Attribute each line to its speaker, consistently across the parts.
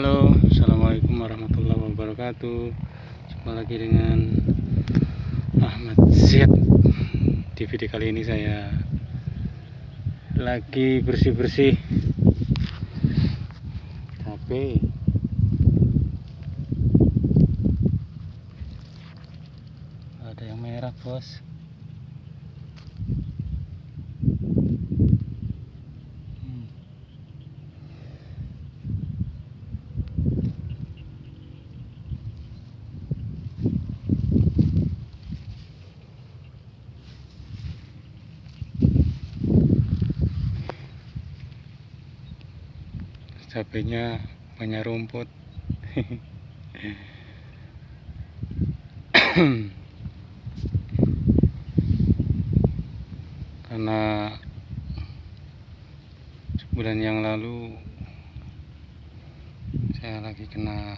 Speaker 1: Halo Assalamualaikum warahmatullahi wabarakatuh. Jumpa lagi dengan Ahmad Z Di video kali ini saya Lagi bersih-bersih. Cabai Ada yang merah bos Hmm. Cabenya banyak rumput karena sebulan yang lalu saya lagi kena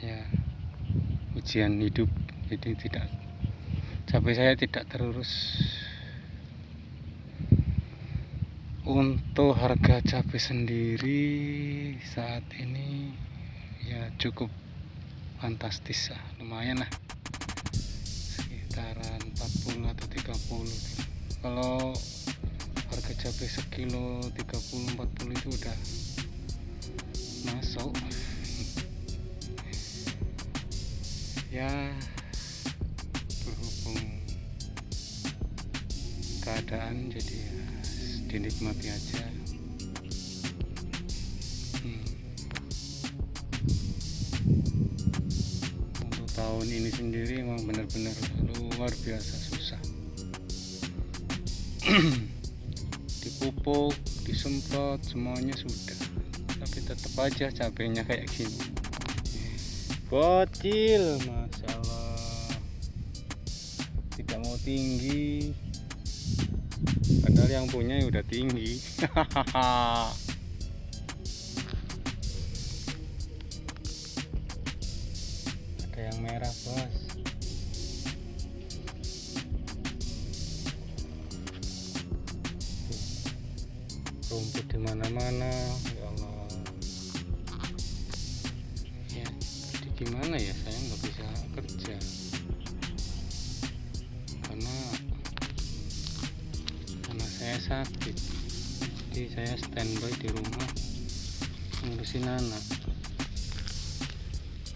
Speaker 1: ya ujian hidup. Jadi tidak cabai saya tidak terurus untuk harga cabai sendiri saat ini ya cukup fantastis lah lumayan lah. Sekitaran 40 atau 30 kalau harga cabai sekilo 30 40 itu udah masuk. Ya berhubung keadaan jadi ya dinikmati aja. Hmm. untuk tahun ini sendiri emang benar-benar luar biasa susah. Dipupuk disemprot semuanya sudah. Tapi tetap aja cabenya kayak gini. Bocil masya Allah. Tidak mau tinggi padahal yang punya ya udah tinggi. Ada yang merah bos. Rumput di mana-mana ya Allah. Ya gimana ya? Saya nggak bisa kerja sakit. Jadi saya standby di rumah ngurusin anak.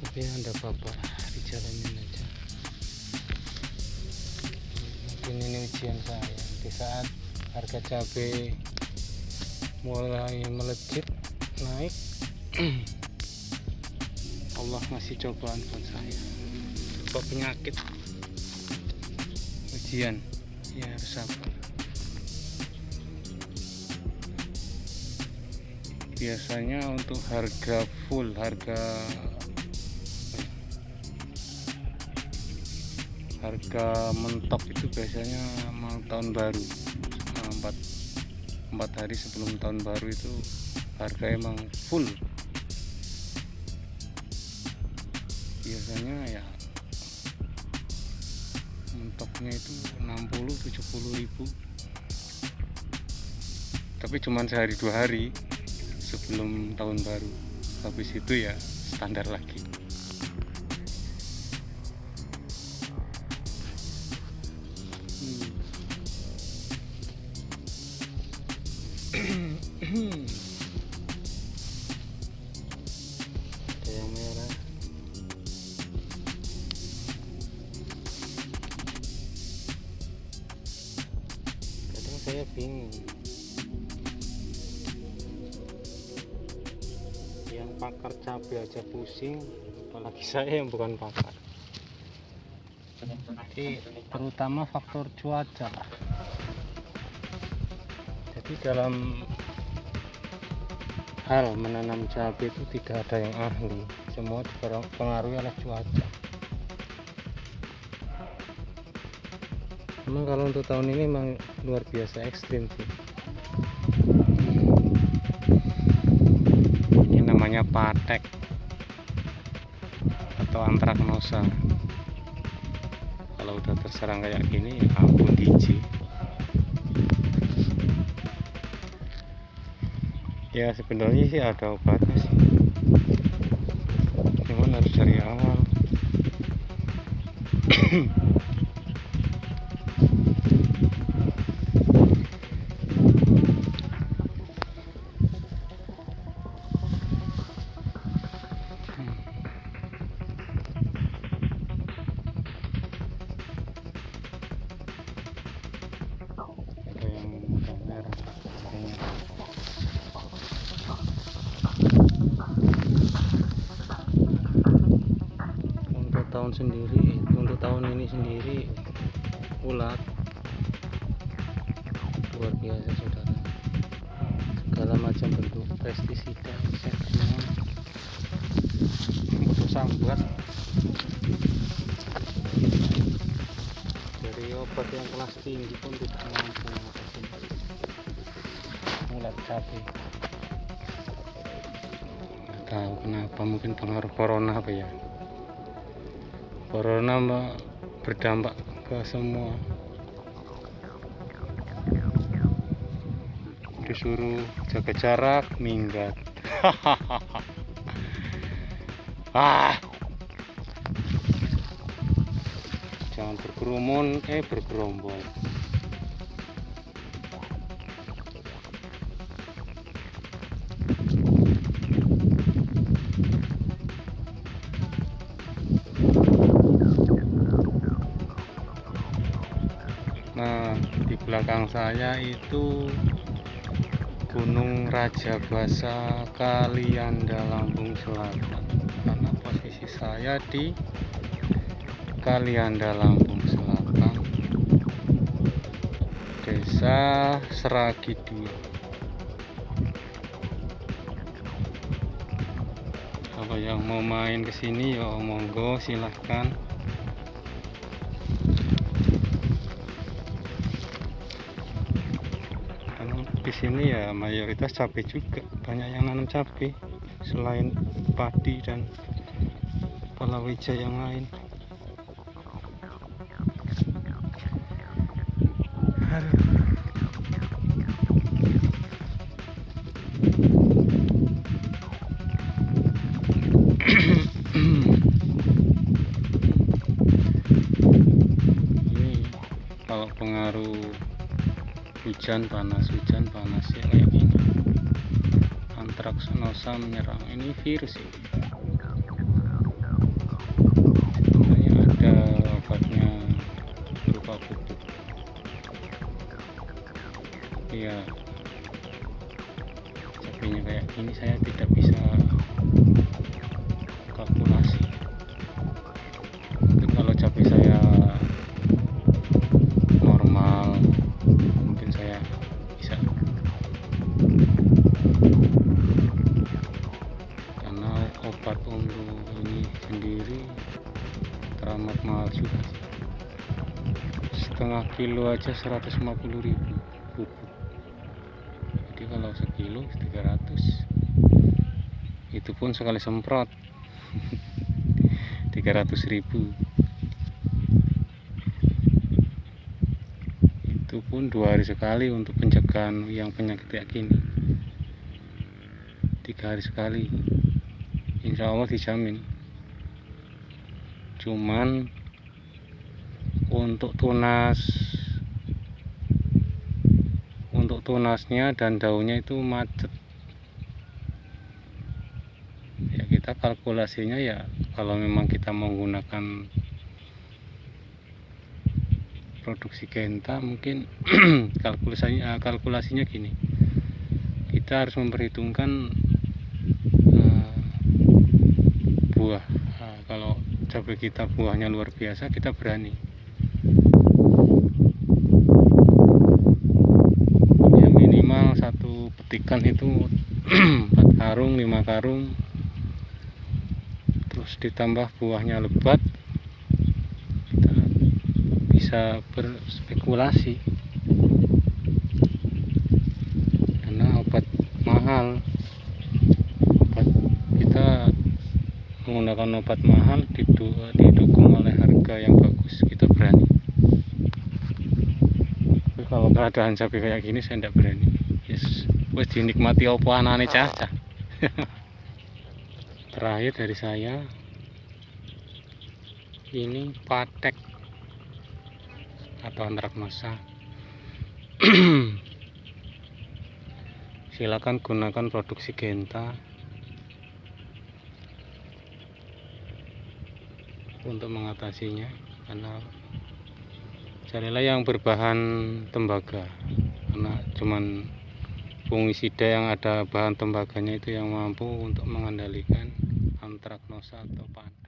Speaker 1: Tapi ada bapak dijalanin aja. Mungkin ini ujian saya. Di saat harga cabai mulai melejit naik Allah ngasih cobaan buat saya. Coba penyakit. Ujian. Ya harus sabar biasanya untuk harga full harga harga mentok itu biasanya mau tahun baru. Empat empat hari sebelum tahun baru itu harga emang full. Biasanya ya mentoknya itu 60 70 ribu. Tapi cuman sehari dua hari sebelum tahun baru habis itu ya standar lagi Hmm. yang pakar cabai aja pusing. Apalagi saya yang bukan pakar jadi terutama faktor cuaca. Jadi dalam hal menanam cabai itu tidak ada yang ahli. Semua dipengaruhi oleh cuaca. Memang kalau untuk tahun ini memang luar biasa ekstrim sih ini namanya patek atau antraknosa. Kalau udah terserang kayak gini ya ampun biji ya sebenarnya sih ada obatnya sih. Cuman harus dari awal sendiri untuk tahun ini sendiri ulat luar biasa saudara. Segala macam bentuk pestisida insektisida untuk sambat dari obat yang kelas tinggi pun tidak mampu mengatasi ulat nggak tahu kenapa mungkin pengaruh corona apa ya corona berdampak ke semua. Disuruh jaga jarak minggat. Ah. Jangan berkerumun eh bergerombol Nah, di belakang saya itu Gunung Raja Basa Kalianda Lampung Selatan. Karena posisi saya di Kalianda Lampung Selatan. Desa Seragi 2. Kalau yang mau main ke sini ya monggo silahkan. Di sini ya mayoritas cabai juga. Banyak yang nanam cabai selain padi dan palawija yang lain. Ini kalau pengaruh hujan panas hujan panas ya kayak gini. Antraks nosa menyerang. Ini virus ini ini ada obatnya berupa pupuk. Iya. Cabenya kayak gini saya tidak bisa kalkulasi obat untuk ini sendiri teramat mahal juga setengah kilo aja 150.000 pupuk jadi kalau sekilo 300 itu pun sekali semprot. 300.000 itu pun dua hari sekali untuk pencegahan yang penyakit kayak tiga hari sekali insya Allah dijamin. Cuman untuk tunas untuk tunasnya dan daunnya itu macet. Ya kita kalkulasinya ya kalau memang kita menggunakan produksi genta mungkin kalkulasinya kalkulasinya gini. Kita harus memperhitungkan eh, buah Nah, kalau cabai kita buahnya luar biasa kita berani. Ya minimal satu petikan itu empat karung lima karung. Terus ditambah buahnya lebat kita bisa berspekulasi. Karena obat mahal obat kita menggunakan obat mahal didu- didukung oleh harga yang bagus kita berani. Tapi kalau keadaan cabai kayak gini saya tidak berani. Yes. Wes dinikmati apa anane cah terakhir dari saya ini patek. Atau antraknosa silakan gunakan produksi Genta untuk mengatasinya karena carilah yang berbahan tembaga. Karena cuman fungisida yang ada bahan tembaganya itu yang mampu untuk mengendalikan antraknosa atau padat